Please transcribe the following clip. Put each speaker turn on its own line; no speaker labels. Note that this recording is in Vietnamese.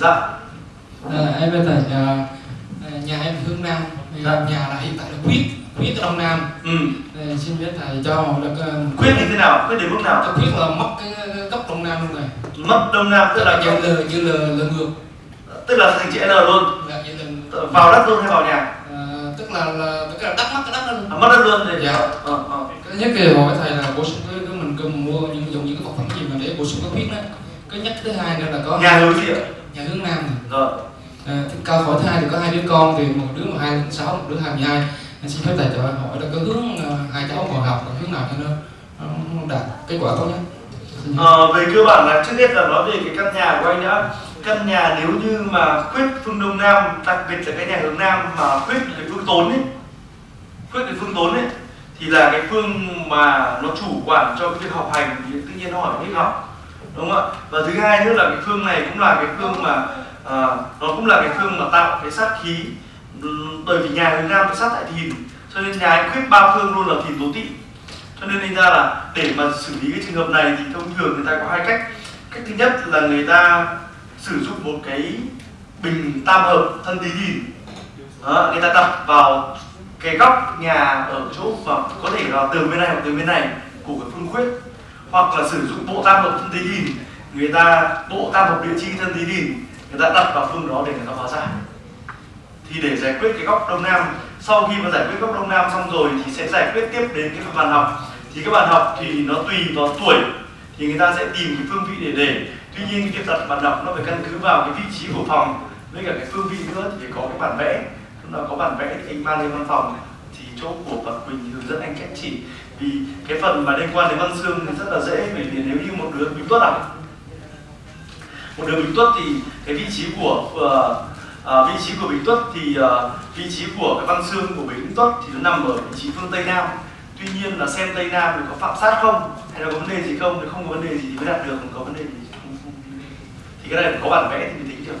Dạ. À, em về thầy à, nhà em hướng Nam,
dạ.
nhà là hiện tại là quyết quyết ở Đông Nam.
Ừ.
À, xin biết thầy cho được uh, ờ,
quyết như thế nào? Quyết đến mức nào?
Quyết là mất cái góc Đông Nam luôn rồi.
Mất Đông Nam tức, là
như lừa như lừa lừa ngược.
Tức là thành chữ L luôn.
Dạ, lừa...
Vào đất luôn hay vào nhà?
Tức là, là tức là đất mất cái đất luôn.
À, mất đất luôn thì
dạ.
Ờ, ờ.
Cái nhất kỳ hỏi thầy là bổ sung cái, mình cần mua những dùng những cái vật phẩm gì mà để bổ sung cái quyết đó. Cái nhất thứ hai nữa là có.
Nhà hướng gì ạ?
Nhà hướng nam này.
rồi
À, thì cao khỏi thai thì có hai đứa con thì một đứa mà hai đến sáu một đứa hai mười hai anh xin phép thầy cho hỏi là cái hướng ờ, hai cháu còn học là hướng nào cho nó, nó đạt kết quả tốt nhất.
Ờ, về cơ bản là trước hết là nói về cái căn nhà của anh đã căn nhà nếu như mà khuyết phương đông nam đặc biệt là cái nhà hướng nam mà khuyết cái phương tốn ấy khuyết cái phương tốn ấy thì là cái phương mà nó chủ quản cho cái việc học hành thì tự nhiên nó hỏi biết học đúng không ạ? Và thứ hai nữa là cái phương này cũng là cái phương mà à, nó cũng là cái phương mà tạo cái sát khí. Bởi vì nhà hướng nam có sát tại thìn cho nên nhà anh khuyết ba phương luôn là thìn tố tỵ cho nên thành ra là để mà xử lý cái trường hợp này thì thông thường người ta có hai cách. Cách thứ nhất là người ta sử dụng một cái bình tam hợp thân tí thìn. Đó, người ta đặt vào cái góc nhà ở chỗ và có thể là từ bên này hoặc từ bên này của cái phương khuyết hoặc là sử dụng bộ tam hợp thân tí thìn người ta, bộ tam hợp địa chi thân tí người ta đặt vào phương đó để người ta hóa giải. Thì để giải quyết cái góc đông nam, sau khi mà giải quyết góc đông nam xong rồi thì sẽ giải quyết tiếp đến cái phần bàn học. Thì các bạn học thì nó tùy vào tuổi, thì người ta sẽ tìm cái phương vị để để. Tuy nhiên cái việc đặt bàn học nó phải căn cứ vào cái vị trí của phòng, với cả cái phương vị nữa thì phải có cái bản vẽ. Lúc nào có bản vẽ thì anh mang lên văn phòng, thì chỗ của Phật Quỳnh hướng dẫn anh cách chỉ vì cái phần mà liên quan đến văn xương thì rất là dễ bởi vì nếu như một đứa bình tuất à? Một đứa bình tuất thì cái vị trí của uh, à, vị trí của bình tuất thì ờ, vị trí của cái văn xương của bình tuất thì nó nằm ở vị trí phương tây nam. Tuy nhiên là xem tây nam thì có phạm sát không? Hay là có vấn đề gì không? Thì không có vấn đề gì thì mới đạt được không có vấn đề gì thì không, không. thì cái này có bản vẽ thì mình tính được.